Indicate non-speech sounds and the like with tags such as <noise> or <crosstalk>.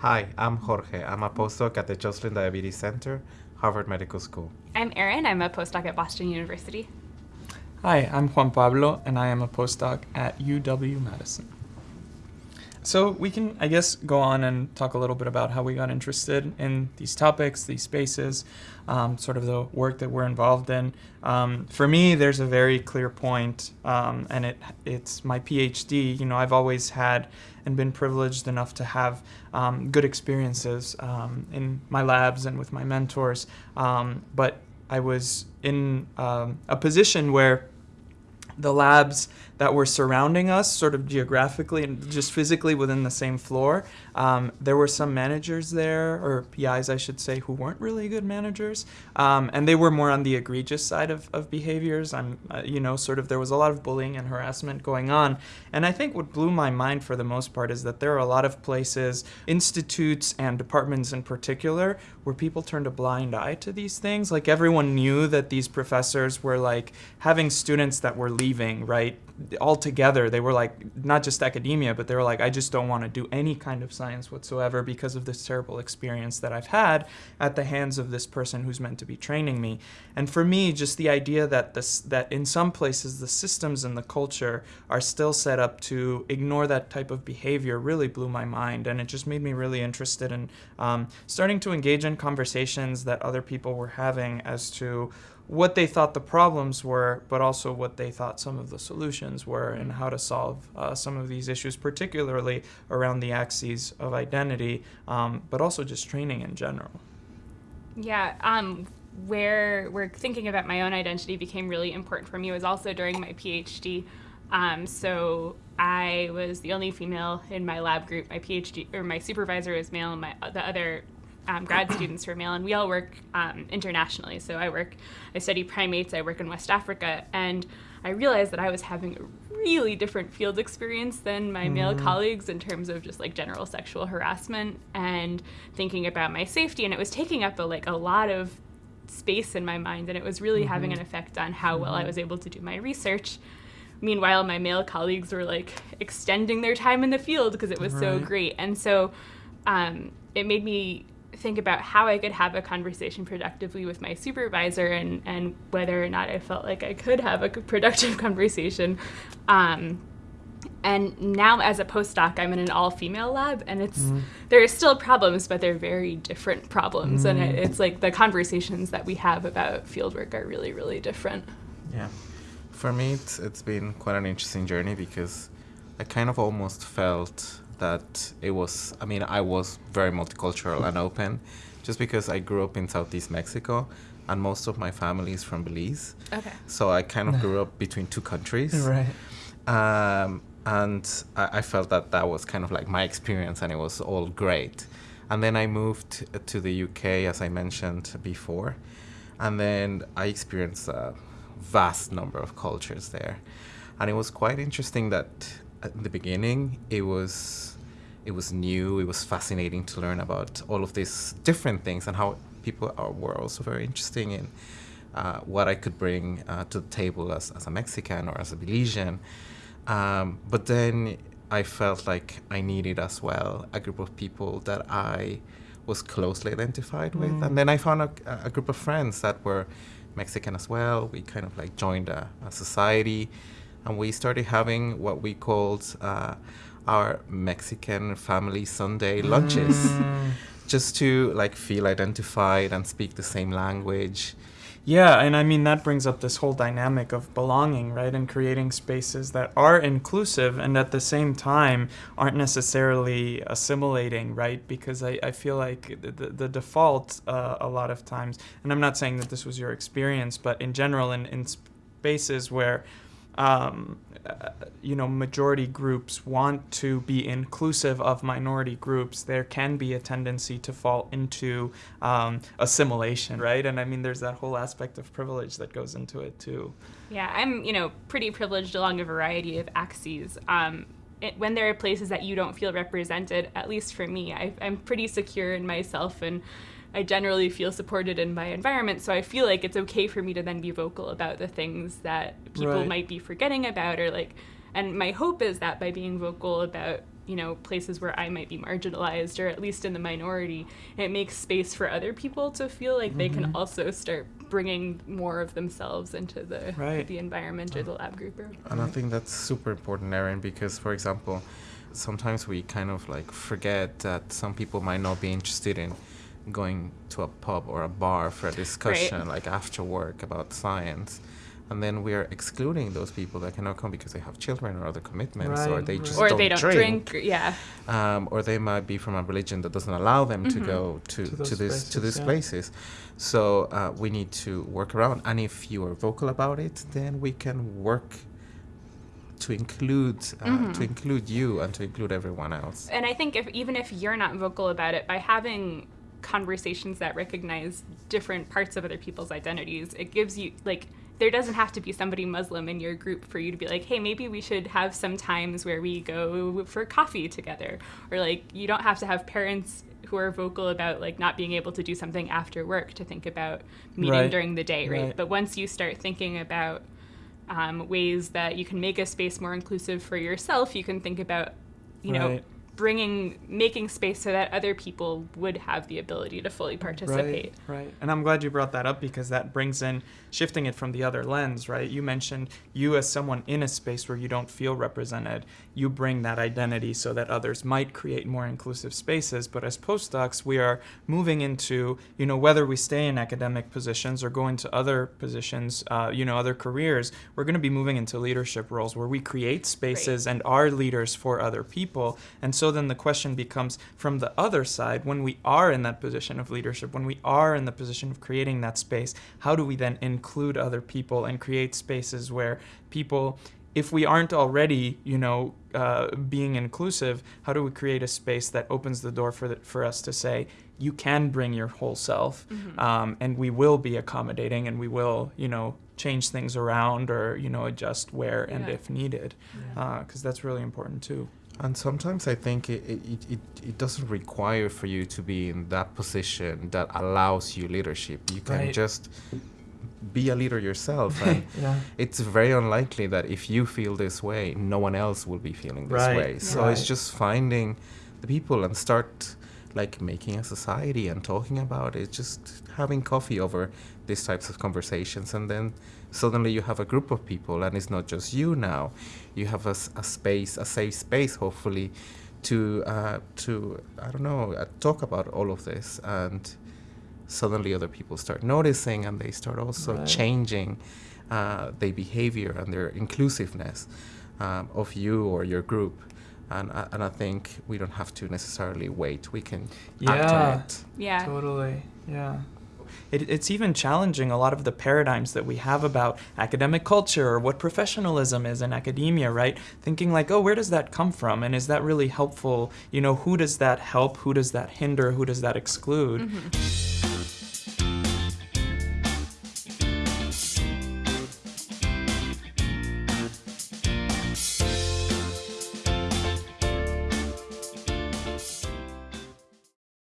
Hi, I'm Jorge. I'm a postdoc at the Joslin Diabetes Center, Harvard Medical School. I'm Erin. I'm a postdoc at Boston University. Hi, I'm Juan Pablo, and I am a postdoc at UW Madison. So we can, I guess, go on and talk a little bit about how we got interested in these topics, these spaces, um, sort of the work that we're involved in. Um, for me, there's a very clear point, um, and it it's my PhD. You know, I've always had and been privileged enough to have um, good experiences um, in my labs and with my mentors, um, but I was in a position where the labs that were surrounding us, sort of geographically and just physically within the same floor. Um, there were some managers there, or PIs, I should say, who weren't really good managers, um, and they were more on the egregious side of, of behaviors. I'm, uh, you know, sort of there was a lot of bullying and harassment going on. And I think what blew my mind for the most part is that there are a lot of places, institutes and departments in particular, where people turned a blind eye to these things. Like everyone knew that these professors were like having students that were leaving, right? all together they were like not just academia but they were like i just don't want to do any kind of science whatsoever because of this terrible experience that i've had at the hands of this person who's meant to be training me and for me just the idea that this that in some places the systems and the culture are still set up to ignore that type of behavior really blew my mind and it just made me really interested in um, starting to engage in conversations that other people were having as to what they thought the problems were, but also what they thought some of the solutions were and how to solve uh, some of these issues, particularly around the axes of identity, um, but also just training in general. Yeah, um, where we're thinking about my own identity became really important for me was also during my PhD. Um, so I was the only female in my lab group. My PhD or my supervisor was male, and my the other um, grad students who are male, and we all work um, internationally. So I work, I study primates, I work in West Africa, and I realized that I was having a really different field experience than my mm. male colleagues in terms of just like general sexual harassment and thinking about my safety, and it was taking up a, like a lot of space in my mind, and it was really mm-hmm. having an effect on how mm-hmm. well I mm-hmm. was able to do my research. Meanwhile, my male colleagues were like extending their time in the field because it was right. so great, and so um, it made me think about how I could have a conversation productively with my supervisor and, and whether or not I felt like I could have a <laughs> productive conversation. Um, and now as a postdoc i'm in an all-female lab and it's mm. there are still problems but they're very different problems mm. and it, it's like the conversations that we have about fieldwork are really really different yeah for me it's, it's been quite an interesting journey because i kind of almost felt that it was, I mean, I was very multicultural and open just because I grew up in Southeast Mexico and most of my family is from Belize. Okay. So I kind of <laughs> grew up between two countries. Right. Um, and I, I, felt that that was kind of like my experience and it was all great. And then I moved to the UK, as I mentioned before. And then I experienced a vast number of cultures there. And it was quite interesting that in the beginning, it was it was new. It was fascinating to learn about all of these different things and how people are, were also very interesting in uh, what I could bring uh, to the table as, as a Mexican or as a Belizean. Um, but then I felt like I needed as well a group of people that I was closely identified with. Mm. And then I found a, a, group of friends that were Mexican as well. We kind of like joined a, a society and we started having what we called uh, our Mexican family Sunday lunches, mm. just to like feel identified and speak the same language. Yeah, and I mean that brings up this whole dynamic of belonging, right? And creating spaces that are inclusive and at the same time aren't necessarily assimilating, right? Because I, I feel like the, the default uh, a lot of times, and I'm not saying that this was your experience, but in general, in, in spaces where um, uh, you know, majority groups want to be inclusive of minority groups, there can be a tendency to fall into um, assimilation, right? And I mean, there's that whole aspect of privilege that goes into it too. Yeah, I'm, you know, pretty privileged along a variety of axes. Um, it, when there are places that you don't feel represented, at least for me, I, I'm pretty secure in myself and I generally feel supported in my environment, so I feel like it's okay for me to then be vocal about the things that people right. might be forgetting about or like and my hope is that by being vocal about you know places where I might be marginalized or at least in the minority. It makes space for other people to feel like they can Mhm. also start bringing more of themselves into the Right. the environment or the lab group. Or, And I think that's super important, Erin, because, for example, sometimes we kind of like forget that some people might not be interested in going to a pub or a bar for a discussion, like after work about science. And then we are excluding those people that cannot come because they have children or other commitments, or they right. just or don't they don't drink. or- yeah. um, or they might be from a religion that doesn't allow them to Mhm. go to, To to, those this to these yeah. places. So uh, we need to work around, and if you are vocal about it, then we can work to include uh, Mhm. to include you and to include everyone else. And I think if even if you're not vocal about it, by having conversations that recognize different parts of other people's identities, it gives you like there doesn't have to be somebody Muslim in your group for you to be like, hey, maybe we should have some times where we go for coffee together, or like you don't have to have parents who are vocal about like not being able to do something after work to think about meeting Right. during the day, right? Right. But once you start thinking about um, ways that you can make a space more inclusive for yourself, you can think about, you know, Right. Bringing, making space so that other people would have the ability to fully participate. Right, right. And I'm glad you brought that up because that brings in shifting it from the other lens, right? You mentioned you as someone in a space where you don't feel represented, you bring that identity so that others might create more inclusive spaces. But as postdocs, we are moving into, you know, whether we stay in academic positions or go into other positions, uh, you know, other careers, we're going to be moving into leadership roles where we create spaces and are leaders for other people. And so then the question becomes from the other side, when we are in that position of leadership, when we are in the position of creating that space, how do we then include other people and create spaces where people if we aren't already, you know, uh, being inclusive, how do we create a space that opens the door for the, for us to say you can bring your whole self, um, and we will be accommodating, and we will, you know, change things around or you know adjust where and if needed, because that's really important too. And sometimes I think it, it, it, it, doesn't require for you to be in that position that allows you leadership. You can Right. just be a leader yourself. <laughs> And yeah. it's very unlikely that if you feel this way, no one else will be feeling this Right, way. So right. it's just finding the people and start like making a society and talking about it, just having coffee over these types of conversations. And then suddenly you have a group of people, and it's not just you now. You have a space, a safe space, hopefully, to, uh, to I don't know, uh, talk about all of this. And suddenly other people start noticing and they start also Right. changing uh, their behavior and their inclusiveness um, of you or your group. And, I- and I think we don't have to necessarily wait. We can act on Yeah. it. Yeah. Totally. Yeah. It, it's even challenging a lot of the paradigms that we have about academic culture or what professionalism is in academia, right? Thinking like, oh, where does that come from? And is that really helpful? You know, who does that help? Who does that hinder? Who does that exclude? Mhm.